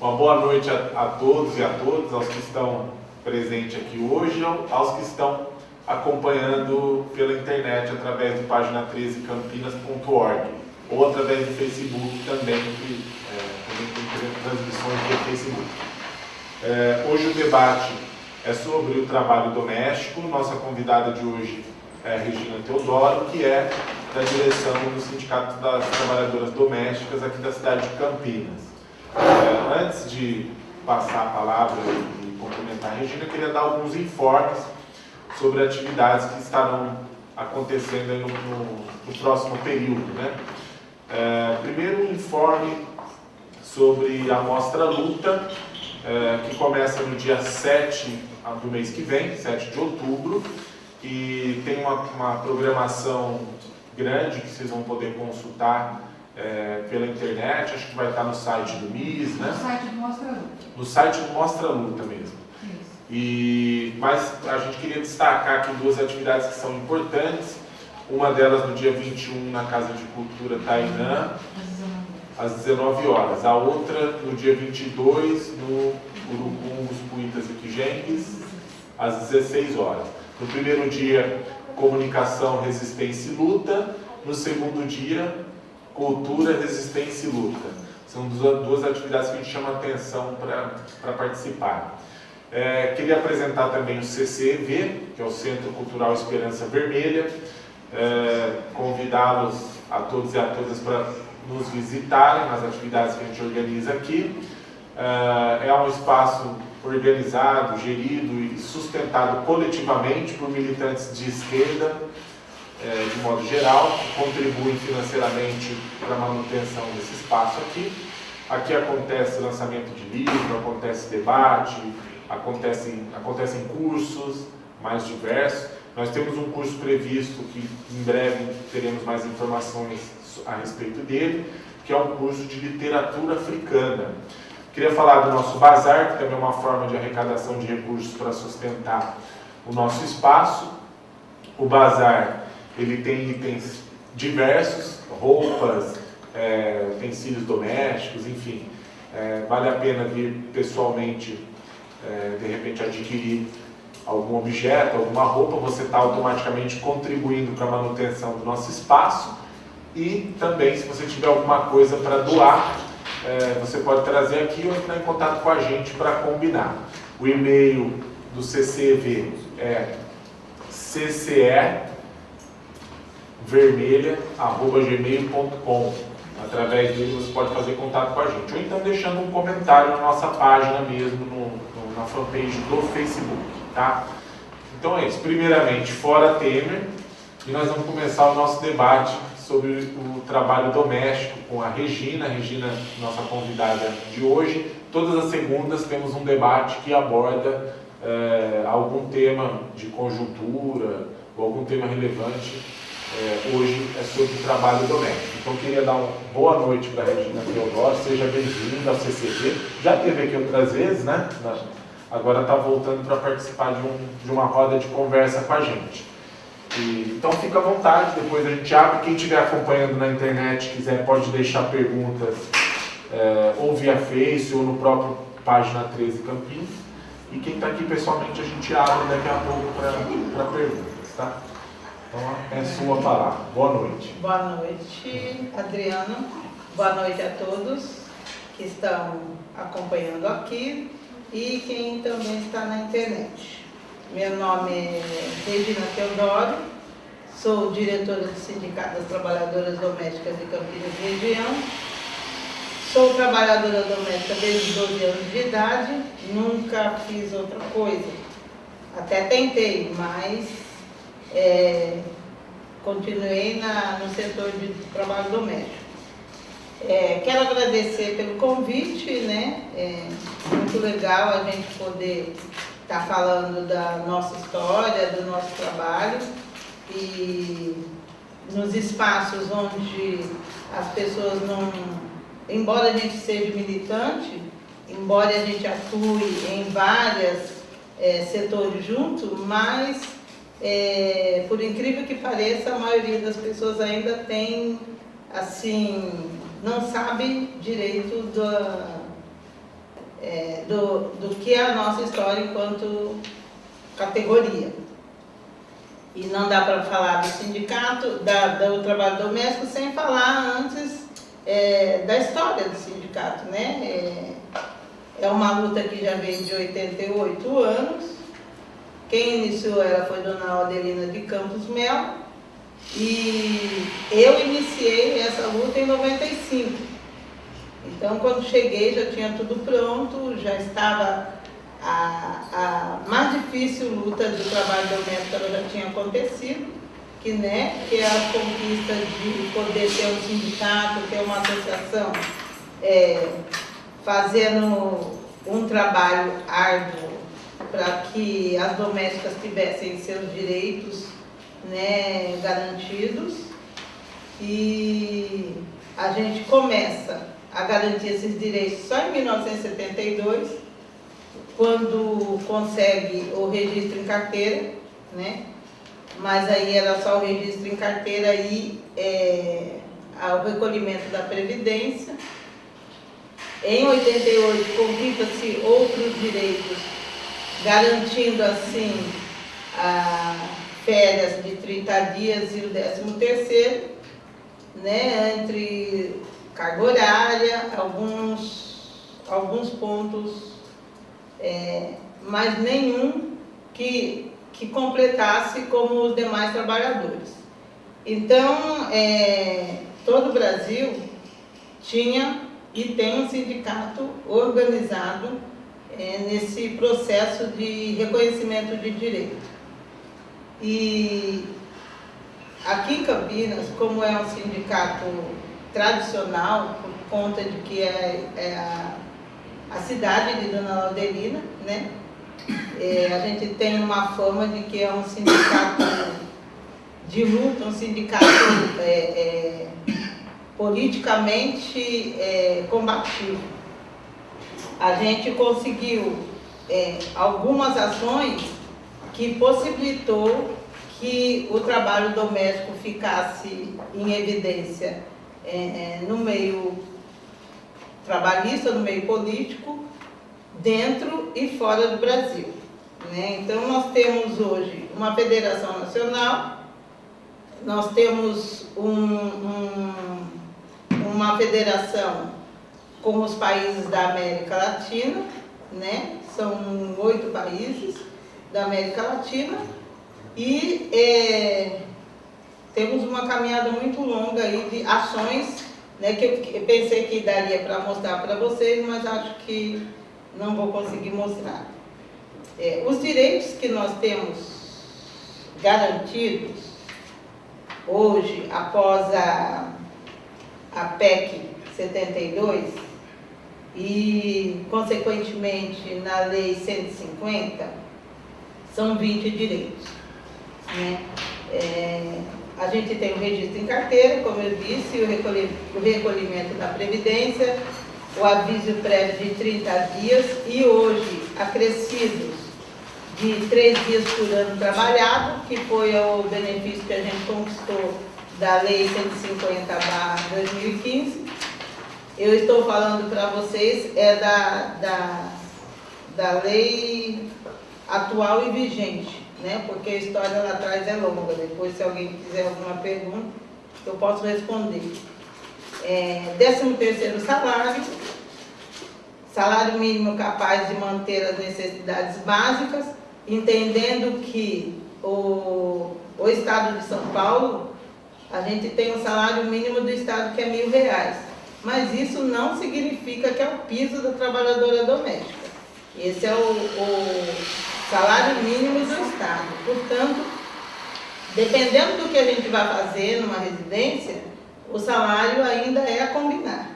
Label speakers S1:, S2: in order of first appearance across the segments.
S1: Uma boa noite a, a todos e a todas, aos que estão presentes aqui hoje, aos que estão acompanhando pela internet através do página 13campinas.org ou através do Facebook também, que é, também tem transmissões do Facebook. É, hoje o debate é sobre o trabalho doméstico. Nossa convidada de hoje é Regina Teodoro, que é da direção do Sindicato das Trabalhadoras Domésticas aqui da cidade de Campinas. É, antes de passar a palavra e complementar a Regina, eu queria dar alguns informes sobre atividades que estarão acontecendo no, no, no, próximo período. Né? É, primeiro, um informe sobre a Mostra Luta, é, que começa no dia 7 do mês que vem, 7 de outubro, e tem uma, uma programação grande que vocês vão poder consultar é, pela internet, acho que vai estar no site do MIS,
S2: né? No site do Mostra Luta.
S1: No site do Mostra Luta mesmo. Isso. E, mas a gente queria destacar aqui duas atividades que são importantes. Uma delas no dia 21 na Casa de Cultura Tainã, às 19 horas. A outra no dia 22 no Urucum, os Puitas e Quijengues, às 16 horas. No primeiro dia, comunicação, resistência e luta. No segundo dia, cultura, resistência e luta. São duas atividades que a gente chama atenção para participar. É, queria apresentar também o CCEV, que é o Centro Cultural Esperança Vermelha. É, Convidá-los a todos e a todas para nos visitarem nas atividades que a gente organiza aqui. É, é um espaço organizado, gerido e sustentado coletivamente por militantes de esquerda, é, de modo geral, contribuem financeiramente para a manutenção desse espaço aqui. Aqui acontece lançamento de livro, acontece debate, acontecem, acontecem cursos mais diversos. Nós temos um curso previsto que em breve teremos mais informações a respeito dele, que é um curso de literatura africana. Queria falar do nosso bazar, que também é uma forma de arrecadação de recursos para sustentar o nosso espaço. O bazar ele tem itens diversos, roupas, é, utensílios domésticos, enfim. É, vale a pena vir pessoalmente, é, de repente, adquirir algum objeto, alguma roupa, você está automaticamente contribuindo para a manutenção do nosso espaço e também, se você tiver alguma coisa para doar, é, você pode trazer aqui ou entrar em contato com a gente para combinar. O e-mail do CCV é ccevermelha.gmail.com Através dele você pode fazer contato com a gente. Ou então deixando um comentário na nossa página mesmo, no, no, na fanpage do Facebook. Tá? Então é isso. Primeiramente, fora Temer. E nós vamos começar o nosso debate sobre o trabalho doméstico com a Regina, a Regina, nossa convidada de hoje. Todas as segundas temos um debate que aborda é, algum tema de conjuntura ou algum tema relevante. É, hoje é sobre trabalho doméstico. Então, queria dar uma boa noite para a Regina Teodoro, seja bem-vinda ao CCP. Já teve aqui outras vezes, né? Agora está voltando para participar de, um, de uma roda de conversa com a gente. E, então fica à vontade, depois a gente abre. Quem estiver acompanhando na internet quiser pode deixar perguntas é, ou via Face ou no próprio página 13 Campinas. E quem está aqui pessoalmente a gente abre daqui a pouco para perguntas, tá? Então é sua palavra. Boa noite.
S3: Boa noite, Adriano. Boa noite a todos que estão acompanhando aqui e quem também está na internet. Meu nome é Regina Teodoro, sou diretora do Sindicato das Trabalhadoras Domésticas de Campinas Região. Sou trabalhadora doméstica desde 12 anos de idade, nunca fiz outra coisa. Até tentei, mas é, continuei na, no setor de trabalho doméstico. É, quero agradecer pelo convite, né? É muito legal a gente poder está falando da nossa história, do nosso trabalho e nos espaços onde as pessoas não, embora a gente seja militante, embora a gente atue em vários é, setores juntos, mas é, por incrível que pareça, a maioria das pessoas ainda tem, assim, não sabe direito da é, do, do que é a nossa história enquanto categoria. E não dá para falar do sindicato, da, do trabalho doméstico, sem falar antes é, da história do sindicato. Né? É, é uma luta que já vem de 88 anos. Quem iniciou ela foi Dona Adelina de Campos Mel. E eu iniciei essa luta em 95. Então, quando cheguei, já tinha tudo pronto, já estava a, a mais difícil luta do trabalho doméstico ela já tinha acontecido, que, né, que é a conquista de poder ter um sindicato, ter uma associação, é, fazendo um trabalho árduo para que as domésticas tivessem seus direitos né, garantidos. E a gente começa a garantir esses direitos só em 1972, quando consegue o registro em carteira, né? mas aí era só o registro em carteira e é, o recolhimento da Previdência. Em 88, conquista-se outros direitos, garantindo assim férias de 30 dias e o 13 terceiro, né, entre carga horária, alguns, alguns pontos, é, mas nenhum que, que completasse como os demais trabalhadores. Então, é, todo o Brasil tinha e tem um sindicato organizado nesse processo de reconhecimento de direito. E aqui em Campinas, como é um sindicato tradicional, por conta de que é, é a, a, cidade de Dona Laudelina, né? É, a gente tem uma fama de que é um sindicato de luta, um sindicato é, é politicamente é, combativo. A gente conseguiu é, algumas ações que possibilitou que o trabalho doméstico ficasse em evidência é, é no meio trabalhista, no meio político, dentro e fora do Brasil. Né? Então, nós temos hoje uma federação nacional, nós temos um, um uma federação com os países da América Latina, né? são oito países da América Latina, e é, temos uma caminhada muito longa aí de ações né, que eu pensei que daria para mostrar para vocês, mas acho que não vou conseguir mostrar. É, os direitos que nós temos garantidos hoje, após a a PEC 72 e, consequentemente, na Lei 150, são 20 direitos. Né? É, a gente tem o registro em carteira, como eu disse, o recolhimento da Previdência, o aviso prévio de 30 dias e hoje acrescidos de 3 dias por ano trabalhado, que foi o benefício que a gente conquistou da Lei 150-2015. Eu estou falando para vocês é da, da, da lei atual e vigente, né? porque a história lá atrás é longa. Depois, se alguém quiser alguma pergunta, eu posso responder. É, 13 terceiro salário, salário mínimo capaz de manter as necessidades básicas, entendendo que o, o Estado de São Paulo a gente tem o salário mínimo do Estado que é mil reais. Mas isso não significa que é o piso da trabalhadora doméstica. Esse é o, o salário mínimo do Estado. Portanto, dependendo do que a gente vai fazer numa residência, o salário ainda é a combinar.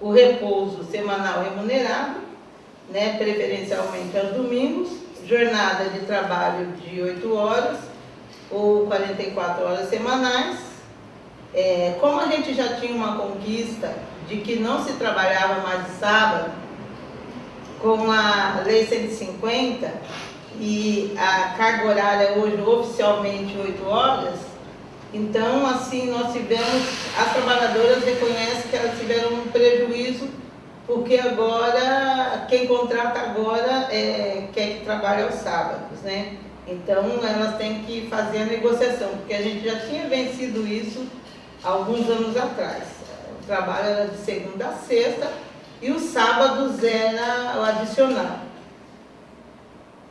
S3: O repouso semanal remunerado, né, preferencialmente aos domingos, jornada de trabalho de 8 horas, ou 44 horas semanais. É, como a gente já tinha uma conquista de que não se trabalhava mais de sábado, com a Lei 150 e a carga horária hoje oficialmente 8 horas, então assim nós tivemos, as trabalhadoras reconhecem que elas tiveram um prejuízo porque agora, quem contrata agora é, quer que trabalhe aos sábados, né? Então, elas têm que fazer a negociação, porque a gente já tinha vencido isso alguns anos atrás. O trabalho era de segunda a sexta e os sábados era o adicional.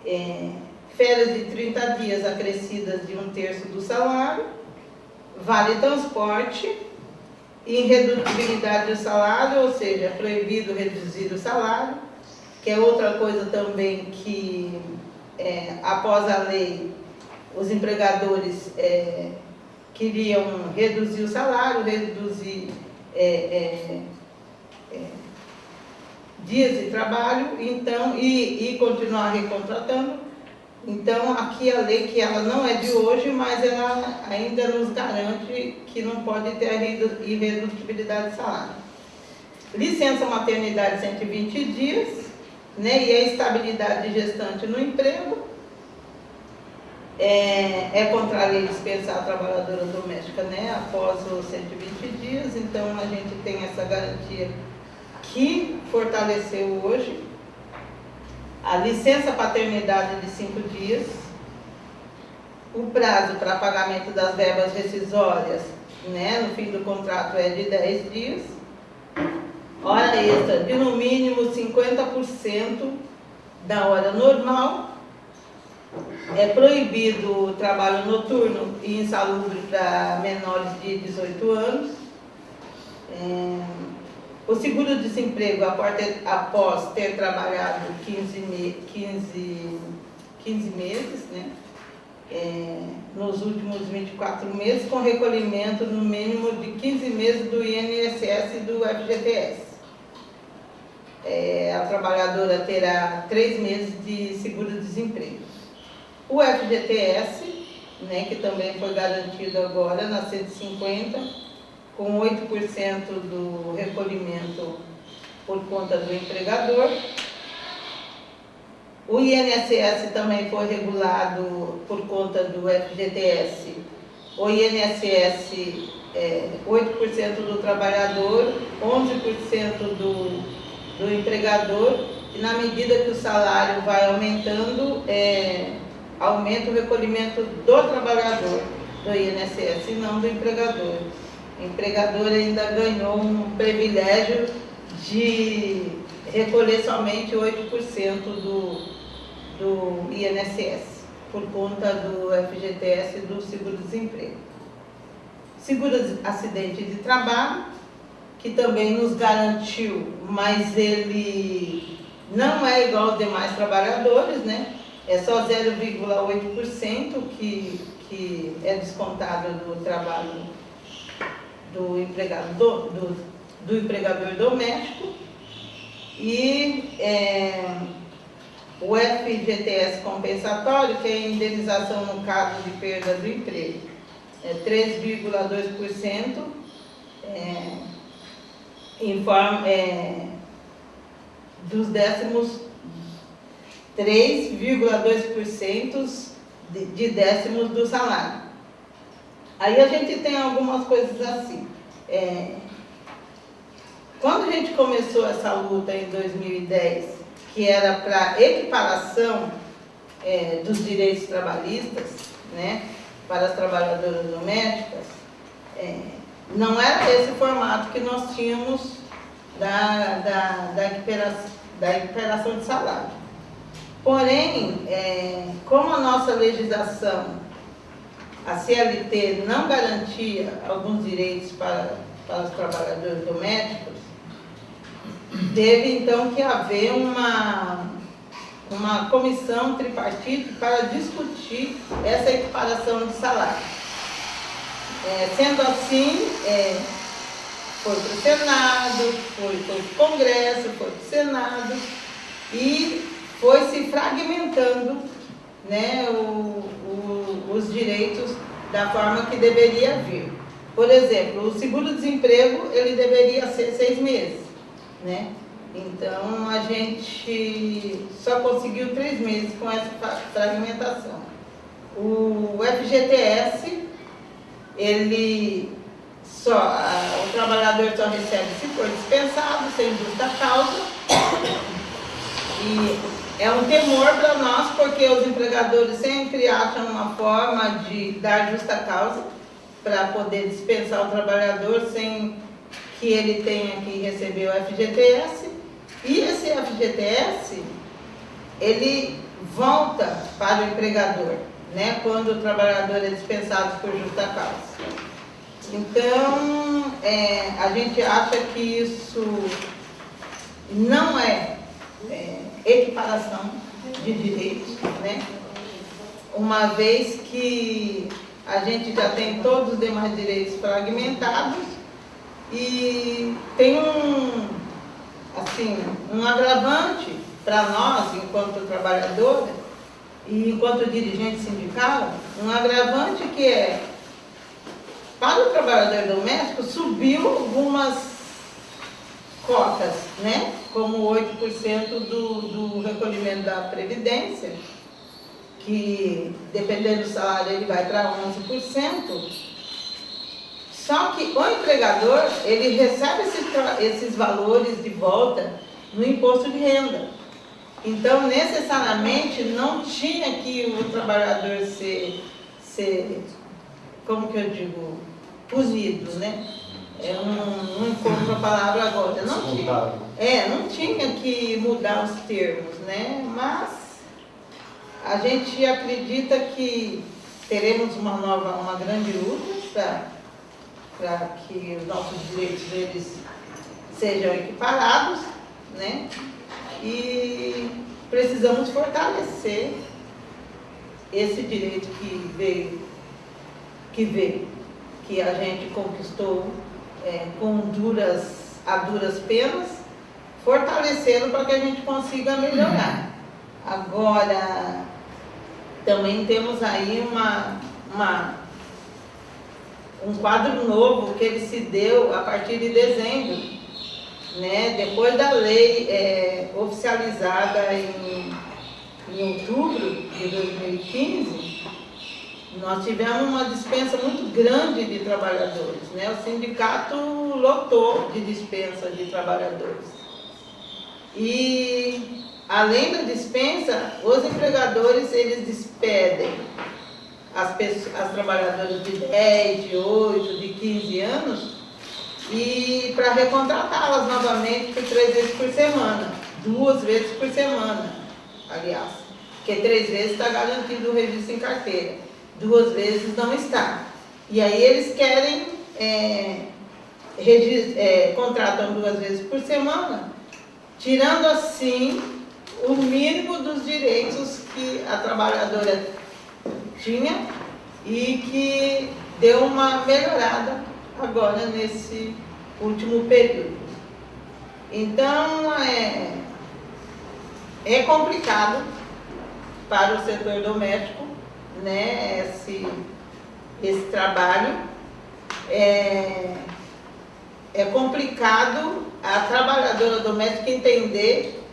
S3: É, férias de 30 dias acrescidas de um terço do salário, vale transporte, irredutibilidade do salário, ou seja, é proibido reduzir o salário, que é outra coisa também que, é, após a lei, os empregadores é, queriam reduzir o salário, reduzir é, é, é dias de trabalho, então, e, e continuar recontratando, então, aqui a lei, que ela não é de hoje, mas ela ainda nos garante que não pode ter a irredutibilidade de salário. Licença maternidade 120 dias, né, e a estabilidade de gestante no emprego. É, é contra a dispensar a trabalhadora doméstica né, após os 120 dias, então a gente tem essa garantia que fortaleceu hoje. A licença paternidade de cinco dias, o prazo para pagamento das verbas rescisórias né, no fim do contrato é de 10 dias, hora extra de no mínimo 50% da hora normal, é proibido o trabalho noturno e insalubre para menores de 18 anos, é, o seguro-desemprego, após ter trabalhado 15, me, 15, 15 meses, né? É, nos últimos 24 meses, com recolhimento no mínimo de 15 meses do INSS e do FGTS. É, a trabalhadora terá três meses de seguro-desemprego. O FGTS, né, que também foi garantido agora na 150, com 8% do recolhimento por conta do empregador. O INSS também foi regulado por conta do FGTS. O INSS é 8% do trabalhador, 11% do, do empregador, e na medida que o salário vai aumentando, é, aumenta o recolhimento do trabalhador do INSS e não do empregador empregador ainda ganhou um privilégio de recolher somente 8% do, do INSS, por conta do FGTS e do seguro-desemprego. Seguro-acidente de trabalho, que também nos garantiu, mas ele não é igual aos demais trabalhadores, né? É só 0,8% que, que é descontado do trabalho do, empregado do, do, do empregador doméstico. E é, o FGTS compensatório, que é a indenização no caso de perda do emprego, é 3,2%, é, informa, é, dos décimos 3,2% de, de décimos do salário. Aí a gente tem algumas coisas assim. É, quando a gente começou essa luta em 2010, que era para equiparação é, dos direitos trabalhistas, né, para as trabalhadoras domésticas, é, não era esse formato que nós tínhamos da, da, da, equiparação, da equiparação de salário. Porém, é, como a nossa legislação a CLT não garantia alguns direitos para, para os trabalhadores domésticos, teve então que haver uma, uma comissão tripartite para discutir essa equiparação de salário. É, sendo assim, é, foi para o Senado, foi para o Congresso, foi para o Senado e foi se fragmentando né, o, o, os direitos da forma que deveria vir. Por exemplo, o seguro-desemprego, ele deveria ser seis meses, né? Então, a gente só conseguiu três meses com essa fragmentação. O FGTS, ele só, a, trabalhador só recebe se for dispensado, sem justa causa. E é um temor para nós, porque os empregadores sempre acham uma forma de dar justa causa para poder dispensar o trabalhador sem que ele tenha que receber o FGTS. E esse FGTS, ele volta para o empregador, né, quando o trabalhador é dispensado por justa causa. Então, é, a gente acha que isso não é, é equiparação de direitos, né? uma vez que a gente já tem todos os demais direitos fragmentados e tem um, assim, um agravante para nós, enquanto trabalhadora e enquanto dirigente sindical, um agravante que é, para o trabalhador doméstico, subiu algumas cotas, né? Como 8% do, do recolhimento da Previdência, que dependendo do salário ele vai para 11%, só que o empregador, ele recebe esses, esses valores de volta no imposto de renda. Então, necessariamente, não tinha que o trabalhador ser, ser como que eu digo, punido, né? É um, não encontro a palavra agora. Não tinha, é, não tinha que mudar os termos, né? Mas a gente acredita que teremos uma nova, uma grande luta para para que os nossos direitos eles sejam equiparados, né? E precisamos fortalecer esse direito que veio, que veio, que a gente conquistou é, com duras, a duras penas, fortalecendo para que a gente consiga melhorar. Agora, também temos aí uma, uma um quadro novo que ele se deu a partir de dezembro, né? depois da lei é, oficializada em, em outubro de 2015, nós tivemos uma dispensa muito grande de trabalhadores. Né? O sindicato lotou de dispensa de trabalhadores. E, além da dispensa, os empregadores, eles despedem as, pessoas, as trabalhadoras de 10, de 8, de 15 anos, e para recontratá-las novamente por três vezes por semana, duas vezes por semana, aliás, porque três vezes está garantido o registro em carteira, duas vezes não está. E aí eles querem, é, é, contratam duas vezes por semana, tirando assim o mínimo dos direitos que a trabalhadora tinha e que deu uma melhorada agora nesse último período. Então, é, é complicado para o setor doméstico né, esse, esse trabalho. É, é complicado a trabalhadora doméstica entender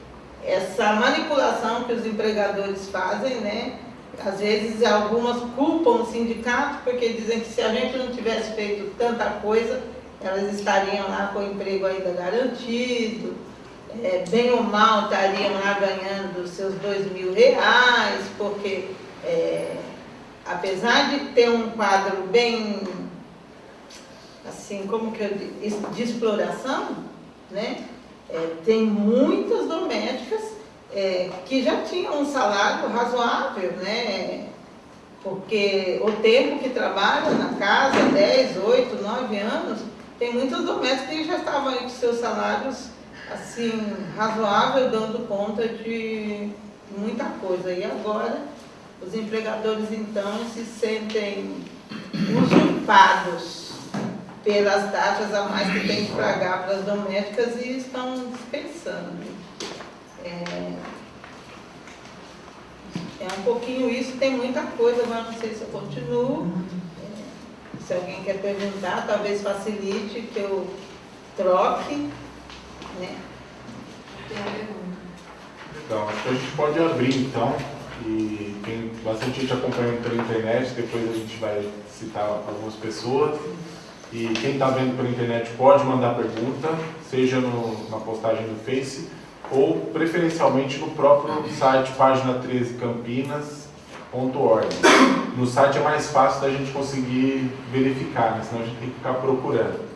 S3: essa manipulação que os empregadores fazem, né? às vezes algumas culpam o sindicato porque dizem que se a gente não tivesse feito tanta coisa, elas estariam lá com o emprego ainda garantido, é, bem ou mal estariam lá ganhando seus dois mil reais, porque é, apesar de ter um quadro bem, assim, como que eu digo, de exploração, né, é, tem muitas domésticas é, que já tinham um salário razoável, né? Porque o tempo que trabalha na casa, 10, 8, 9 anos, tem muitos domésticos que já estavam aí com seus salários assim, razoável, dando conta de muita coisa. E agora os empregadores então se sentem usurpados pelas taxas a mais que tem que pagar para as domésticas e estão dispensando. É, é um pouquinho isso, tem muita coisa, mas não sei se eu continuo. É, se alguém quer perguntar, talvez facilite que eu troque. Né?
S1: Então, acho que a gente pode abrir então. E tem bastante gente acompanhando pela internet, depois a gente vai citar algumas pessoas. E quem está vendo pela internet pode mandar pergunta, seja no, na postagem no Face ou preferencialmente no próprio site página 13 campinas.org. No site é mais fácil da gente conseguir verificar, né? senão a gente tem que ficar procurando.